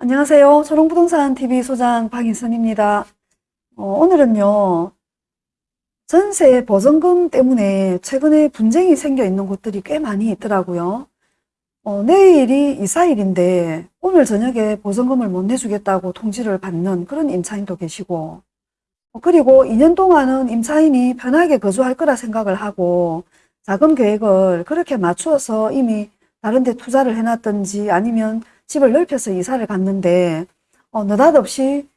안녕하세요. 초롱부동산TV 소장 박인선입니다. 어, 오늘은요. 전세 보증금 때문에 최근에 분쟁이 생겨 있는 곳들이 꽤 많이 있더라고요. 어, 내일이 이사일인데 오늘 저녁에 보증금을 못 내주겠다고 통지를 받는 그런 임차인도 계시고 어, 그리고 2년 동안은 임차인이 편하게 거주할 거라 생각을 하고 자금 계획을 그렇게 맞추어서 이미 다른 데 투자를 해놨든지 아니면 집을 넓혀서 이사를 갔는데 어, 느닷없이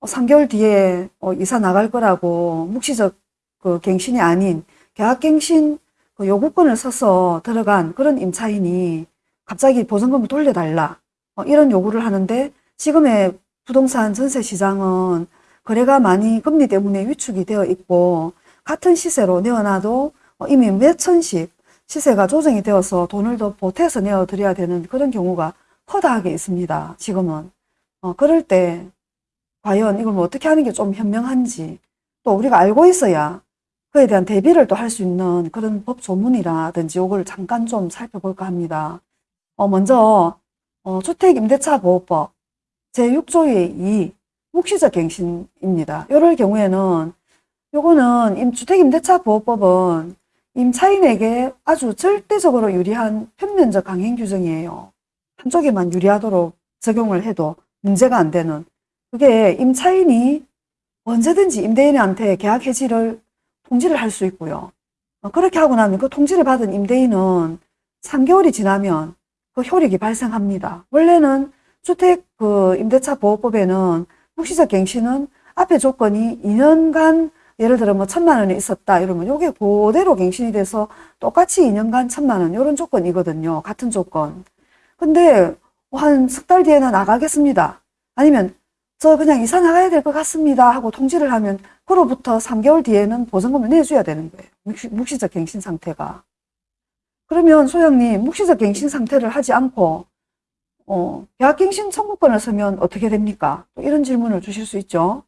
3개월 뒤에 어, 이사 나갈 거라고 묵시적 그 갱신이 아닌 계약갱신 그 요구권을 써서 들어간 그런 임차인이 갑자기 보증금을 돌려달라 어, 이런 요구를 하는데 지금의 부동산 전세 시장은 거래가 많이 금리 때문에 위축이 되어 있고 같은 시세로 내어놔도 어, 이미 몇 천씩 시세가 조정이 되어서 돈을 더 보태서 내어드려야 되는 그런 경우가 허다하게 있습니다. 지금은. 어, 그럴 때 과연 이걸 뭐 어떻게 하는 게 좀 현명한지 또 우리가 알고 있어야 그에 대한 대비를 또 할 수 있는 그런 법 조문이라든지 이걸 잠깐 좀 살펴볼까 합니다. 어, 먼저 어, 주택임대차보호법 제6조의 2 묵시적 갱신입니다. 이럴 경우에는 요거는 주택임대차보호법은 임차인에게 아주 절대적으로 유리한 편면적 강행 규정이에요. 한쪽에만 유리하도록 적용을 해도 문제가 안 되는 그게 임차인이 언제든지 임대인한테 계약 해지를 통지를 할 수 있고요. 어, 그렇게 하고 나면 그 통지를 받은 임대인은 3개월이 지나면 그 효력이 발생합니다. 원래는 주택 그 임대차 보호법에는 묵시적 갱신은 앞에 조건이 2년간 예를 들어 뭐 천만 원이 있었다 이러면 요게 그대로 갱신이 돼서 똑같이 2년간 천만 원 이런 조건이거든요. 같은 조건. 근데 한 석 달 뒤에는 나가겠습니다. 아니면 저 그냥 이사 나가야 될 것 같습니다 하고 통지를 하면 그로부터 3개월 뒤에는 보증금을 내줘야 되는 거예요. 묵시, 적 갱신 상태가. 그러면 소영님 묵시적 갱신 상태를 하지 않고 어, 계약갱신 청구권을 쓰면 어떻게 됩니까? 이런 질문을 주실 수 있죠.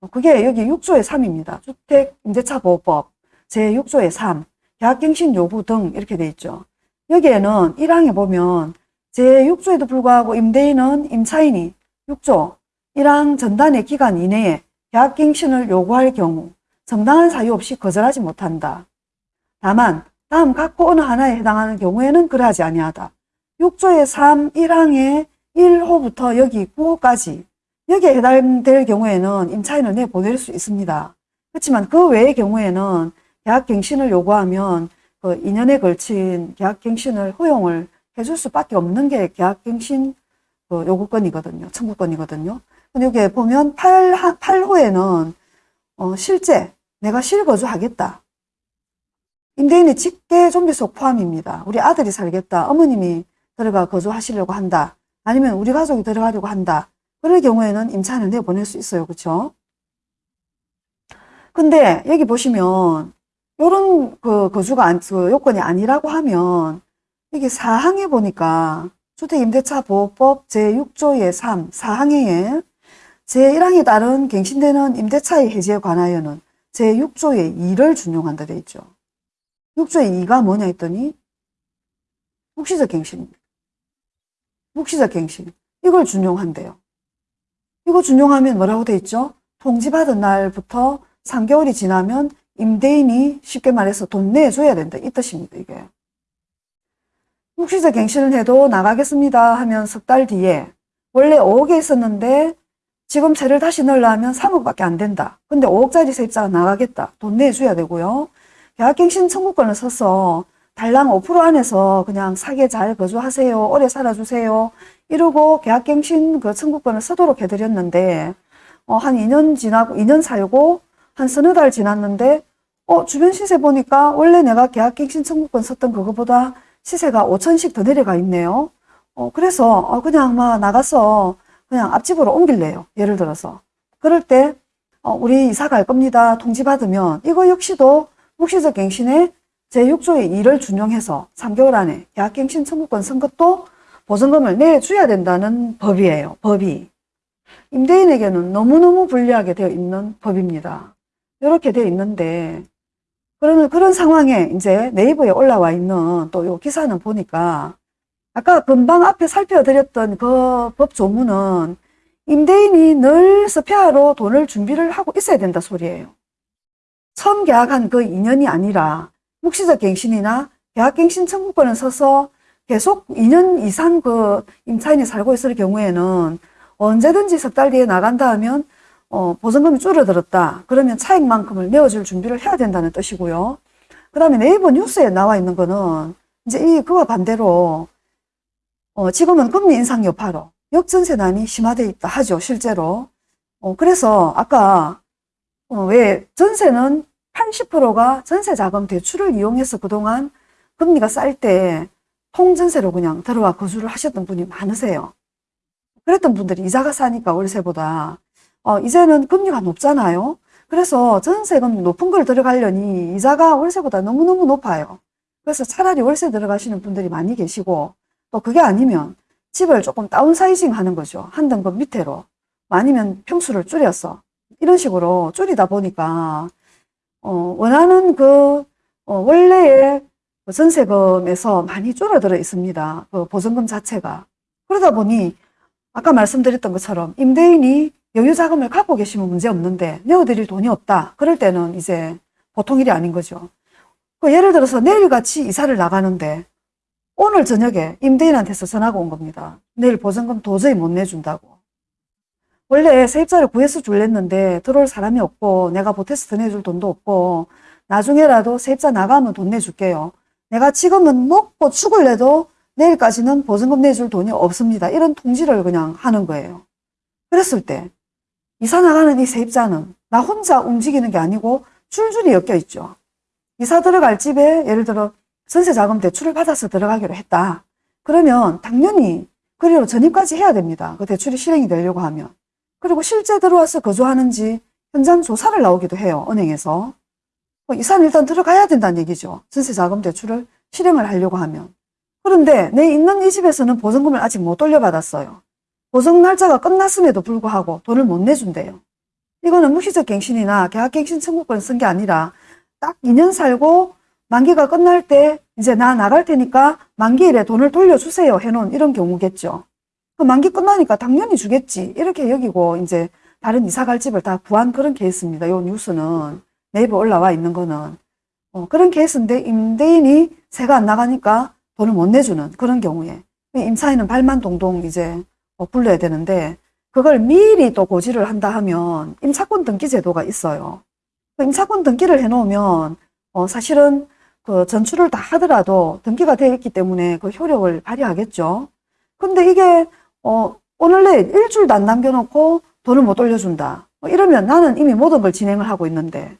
어, 그게 여기 6조의 3입니다. 주택임대차보호법 제6조의 3 계약갱신 요구 등 이렇게 돼 있죠. 여기에는 1항에 보면 제6조에도 불구하고 임대인은 임차인이 6조 1항 전단의 기간 이내에 계약갱신을 요구할 경우 정당한 사유 없이 거절하지 못한다. 다만 다음 각호 어느 하나에 해당하는 경우에는 그러하지 아니하다. 6조의 3, 1항의 1호부터 여기 9호까지 여기에 해당될 경우에는 임차인을 내보낼 수 있습니다. 그렇지만 그 외의 경우에는 계약갱신을 요구하면 그 2년에 걸친 계약갱신을 허용을 해줄 수밖에 없는 게 계약갱신 그 요구권이거든요. 청구권이거든요. 근데 여기에 보면 8, 8호에는 어, 실제 내가 실거주하겠다. 임대인의 직계 좀비속 포함입니다. 우리 아들이 살겠다. 어머님이 들어가 거주하시려고 한다. 아니면 우리 가족이 들어가려고 한다. 그럴 경우에는 임차인을 내보낼 수 있어요. 그렇죠? 근데 여기 보시면 요런 그 거주가 안, 그 요건이 아니라고 하면 이게 사항에 보니까 주택임대차보호법 제6조의 3 사항에 제1항에 따른 갱신되는 임대차의 해지에 관하여는 제6조의 2를 준용한다 돼 있죠. 6조의 2가 뭐냐 했더니 묵시적 갱신입니다. 묵시적 갱신. 이걸 준용한대요. 이거 준용하면 뭐라고 돼 있죠? 통지받은 날부터 3개월이 지나면 임대인이 쉽게 말해서 돈 내줘야 된다. 이 뜻입니다. 이게. 묵시적 갱신을 해도 나가겠습니다 하면 석 달 뒤에 원래 5억에 있었는데 지금 세를 다시 넣으려면 3억밖에 안 된다. 근데 5억짜리 세입자가 나가겠다. 돈 내줘야 되고요. 계약갱신 청구권을 써서 달랑 5% 안에서 그냥 사게 잘 거주하세요. 오래 살아주세요. 이러고 계약갱신 그 청구권을 쓰도록 해드렸는데 어, 한 2년 지나고 2년 살고 한 서너 달 지났는데 어 주변 시세 보니까 원래 내가 계약갱 신 청구권 썼던 그거보다 시세가 5천씩 더 내려가 있네요. 어 그래서 어, 그냥 막 나가서 그냥 앞집으로 옮길래요. 예를 들어서. 그럴 때 어, 우리 이사 갈 겁니다. 통지 받으면 이거 역시도 묵시적 갱신에 제6조의 2를 준용해서 3개월 안에 계약갱신 청구권 쓴 것도 보증금을 내줘야 된다는 법이에요. 법이. 임대인에게는 너무너무 불리하게 되어 있는 법입니다. 이렇게 되어 있는데 그러면 그런 상황에 이제 네이버에 올라와 있는 또 요 기사는 보니까 아까 금방 앞에 살펴드렸던 그 법 조문은 임대인이 늘 스페아로 돈을 준비를 하고 있어야 된다 소리예요. 처음 계약한 그 2년이 아니라 묵시적 갱신이나 계약갱신 청구권을 써서 계속 2년 이상 그 임차인이 살고 있을 경우에는 언제든지 석 달 뒤에 나간다 하면 어, 보증금이 줄어들었다. 그러면 차익만큼을 메워줄 준비를 해야 된다는 뜻이고요. 그 다음에 네이버 뉴스에 나와 있는 거는 이제 이 그와 반대로 어, 지금은 금리 인상 여파로 역전세난이 심화되어 있다 하죠. 실제로. 어, 그래서 아까 어, 왜 전세는 80%가 전세자금 대출을 이용해서 그동안 금리가 쌀 때 통전세로 그냥 들어와 거주를 하셨던 분이 많으세요. 그랬던 분들이 이자가 싸니까 월세보다 어, 이제는 금리가 높잖아요. 그래서 전세금 높은 걸 들어가려니 이자가 월세보다 너무너무 높아요. 그래서 차라리 월세 들어가시는 분들이 많이 계시고 또 그게 아니면 집을 조금 다운사이징 하는 거죠. 한 등급 밑으로. 아니면 평수를 줄여서 이런 식으로 줄이다 보니까 어, 원하는 그 어, 원래의 그 전세금에서 많이 줄어들어 있습니다. 그 보증금 자체가. 그러다 보니 아까 말씀드렸던 것처럼 임대인이 여유 자금을 갖고 계시면 문제 없는데 내어드릴 돈이 없다. 그럴 때는 이제 보통 일이 아닌 거죠. 그 예를 들어서 내일같이 이사를 나가는데 오늘 저녁에 임대인한테서 전화가 온 겁니다. 내일 보증금 도저히 못 내준다고. 원래 세입자를 구해서 줄랬는데 들어올 사람이 없고 내가 보태서 더 내줄 돈도 없고 나중에라도 세입자 나가면 돈 내줄게요. 내가 지금은 먹고 죽을래도 내일까지는 보증금 내줄 돈이 없습니다. 이런 통지를 그냥 하는 거예요. 그랬을 때 이사 나가는 이 세입자는 나 혼자 움직이는 게 아니고 줄줄이 엮여 있죠. 이사 들어갈 집에 예를 들어 전세자금 대출을 받아서 들어가기로 했다. 그러면 당연히 그리로 전입까지 해야 됩니다. 그 대출이 실행이 되려고 하면. 그리고 실제 들어와서 거주하는지 현장 조사를 나오기도 해요. 은행에서. 뭐 이사는 일단 들어가야 된다는 얘기죠. 전세자금 대출을 실행을 하려고 하면. 그런데 내 있는 이 집에서는 보증금을 아직 못 돌려받았어요. 보증 날짜가 끝났음에도 불구하고 돈을 못 내준대요. 이거는 무시적 갱신이나 계약갱신 청구권 쓴 게 아니라 딱 2년 살고 만기가 끝날 때 이제 나 나갈 테니까 만기일에 돈을 돌려주세요 해놓은 이런 경우겠죠. 그 만기 끝나니까 당연히 주겠지. 이렇게 여기고 이제 다른 이사 갈 집을 다 구한 그런 케이스입니다. 요 뉴스는 네이버 올라와 있는 거는. 어, 그런 케이스인데 임대인이 세가 안 나가니까 돈을 못 내주는 그런 경우에 임차인은 발만 동동 이제 어, 불러야 되는데 그걸 미리 또 고지를 한다 하면 임차권 등기 제도가 있어요. 그 임차권 등기를 해놓으면 어, 사실은 그 전출을 다 하더라도 등기가 되어 있기 때문에 그 효력을 발휘하겠죠. 근데 이게 어, 오늘 내일 일주일도 안 남겨놓고 돈을 못 돌려준다. 뭐 이러면 나는 이미 모든 걸 진행을 하고 있는데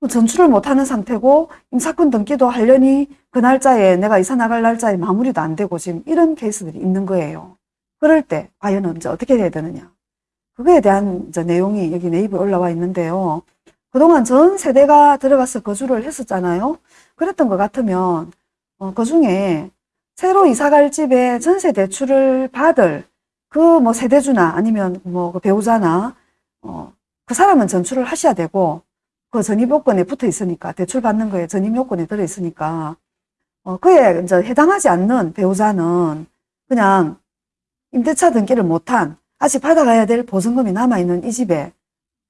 뭐 전출을 못하는 상태고 임차권 등기도 하려니 그 날짜에 내가 이사 나갈 날짜에 마무리도 안 되고 지금 이런 케이스들이 있는 거예요. 그럴 때 과연 이제 어떻게 해야 되느냐. 그거에 대한 내용이 여기 네이버에 올라와 있는데요. 그동안 전 세대가 들어가서 거주를 했었잖아요. 그랬던 것 같으면 어, 그 중에 새로 이사갈 집에 전세 대출을 받을 그 뭐 세대주나 아니면 뭐 그 배우자나 어, 그 사람은 전출을 하셔야 되고 그 전입 요건에 붙어 있으니까 대출 받는 거에 전입 요건에 들어 있으니까 어, 그에 이제 해당하지 않는 배우자는 그냥 임대차 등기를 못한 아직 받아가야 될 보증금이 남아있는 이 집에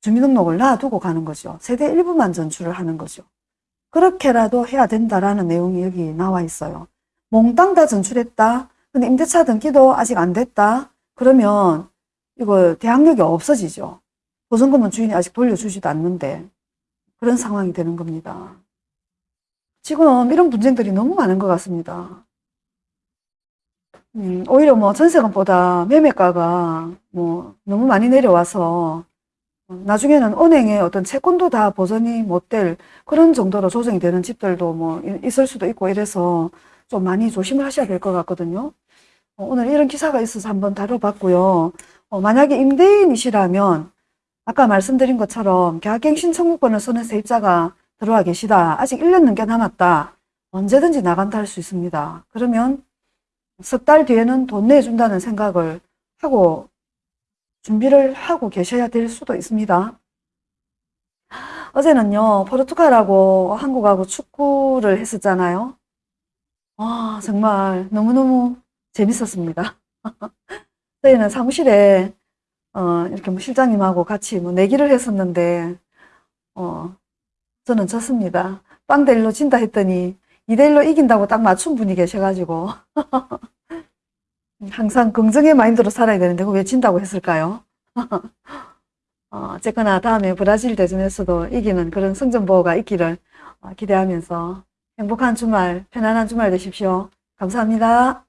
주민등록을 놔두고 가는 거죠. 세대 일부만 전출을 하는 거죠. 그렇게라도 해야 된다라는 내용이 여기 나와 있어요. 몽땅 다 전출했다. 근데 임대차 등기도 아직 안 됐다. 그러면 이거 대항력이 없어지죠. 보증금은 주인이 아직 돌려주지도 않는데 그런 상황이 되는 겁니다. 지금 이런 분쟁들이 너무 많은 것 같습니다. 음, 오히려 뭐 전세금보다 매매가가 뭐 너무 많이 내려와서 나중에는 은행의 어떤 채권도 다 보전이 못 될 그런 정도로 조정이 되는 집들도 뭐 있을 수도 있고 이래서 좀 많이 조심을 하셔야 될 것 같거든요. 어, 오늘 이런 기사가 있어서 한번 다뤄봤고요. 어, 만약에 임대인이시라면 아까 말씀드린 것처럼 계약갱 신 청구권을 쓰는 세입자가 들어와 계시다. 아직 1년 넘게 남았다. 언제든지 나간다 할 수 있습니다. 그러면 석 달 뒤에는 돈 내준다는 생각을 하고 준비를 하고 계셔야 될 수도 있습니다. 어제는요, 포르투갈하고 한국하고 축구를 했었잖아요. 와, 정말 너무너무 재밌었습니다. 저희는 사무실에, 어, 이렇게 뭐 실장님하고 같이 뭐 내기를 했었는데, 어, 저는 졌습니다. 빵대 1로 진다 했더니 2대 1로 이긴다고 딱 맞춘 분이 계셔가지고. 항상 긍정의 마인드로 살아야 되는데, 왜 진다고 했을까요? 어, 어쨌거나 다음에 브라질 대전에서도 이기는 그런 승전보가 있기를 어, 기대하면서 행복한 주말, 편안한 주말 되십시오. 감사합니다.